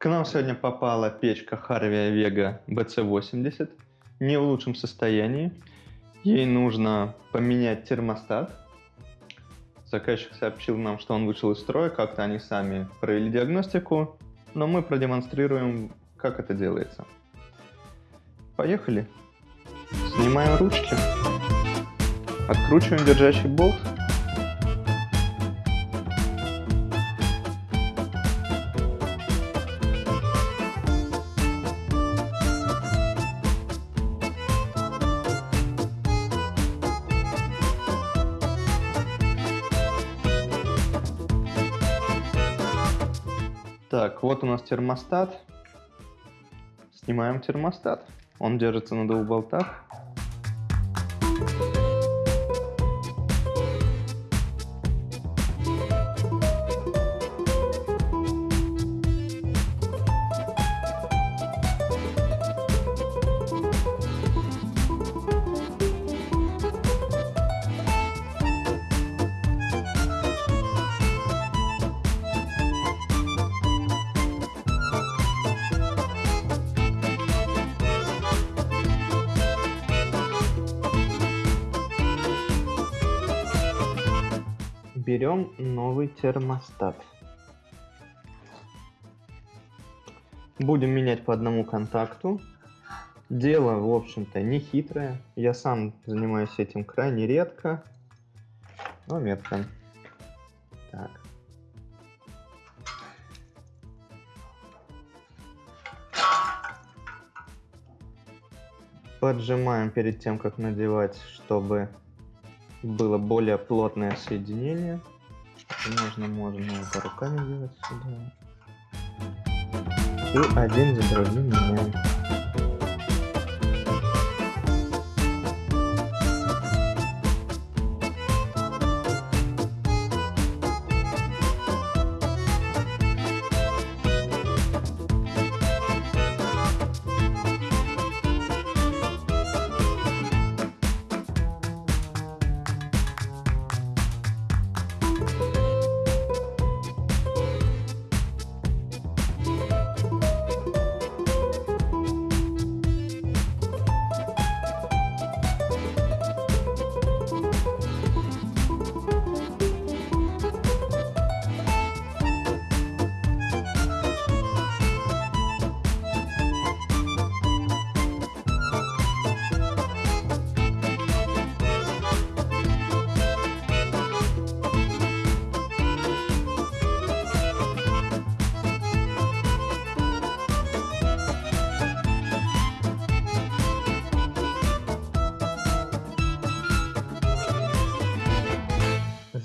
К нам сегодня попала печка Harvia Vega BC80, не в лучшем состоянии. Ей нужно поменять термостат. Заказчик сообщил нам, что он вышел из строя, как-то они сами провели диагностику, но мы продемонстрируем, как это делается. Поехали. Снимаем ручки. Откручиваем держащий болт. Так, вот у нас термостат. Снимаем термостат. Он держится на двух болтах. Берем новый термостат. Будем менять по одному контакту. Дело, в общем-то, не хитрое. Я сам занимаюсь этим крайне редко, но метко. Так. Поджимаем перед тем, как надевать, чтобы было более плотное соединение. Можно, можно это руками делать сюда. И один за другим меняем.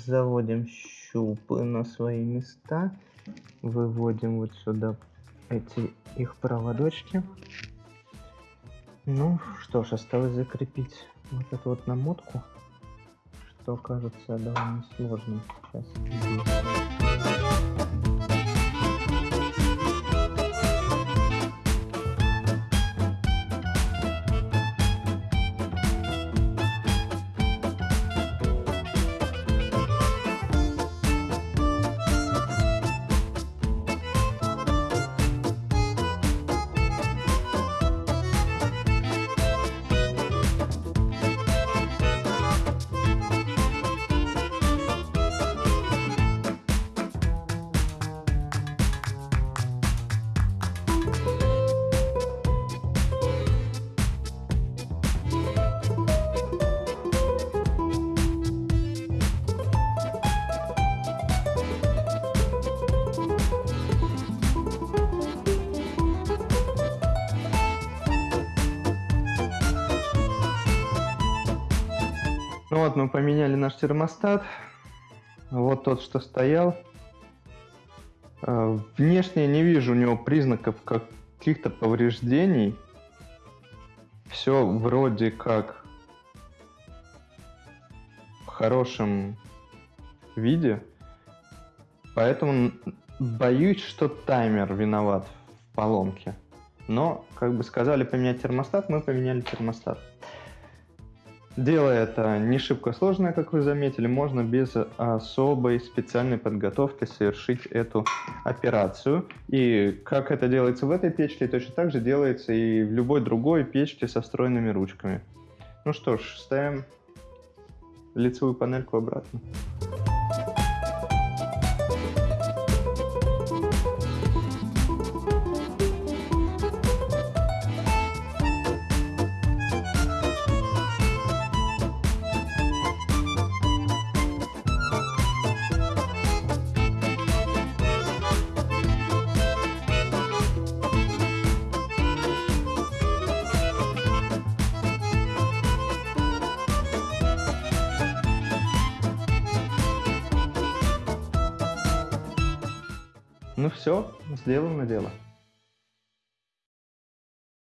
Заводим щупы на свои места, выводим вот сюда эти их проводочки. Ну что ж, осталось закрепить вот эту вот намотку, что кажется довольно сложным сейчас. Ну вот, мы поменяли наш термостат. Вот тот, что стоял. Э, внешне не вижу у него признаков каких-то повреждений. Все вроде как в хорошем виде. Поэтому боюсь, что таймер виноват в поломке. Но, как бы сказали поменять термостат, мы поменяли термостат. Дело это не шибко сложное, как вы заметили, можно без особой специальной подготовки совершить эту операцию. И как это делается в этой печке, точно так же делается и в любой другой печке со встроенными ручками. Ну что ж, ставим лицевую панельку обратно. Ну все, сделано дело.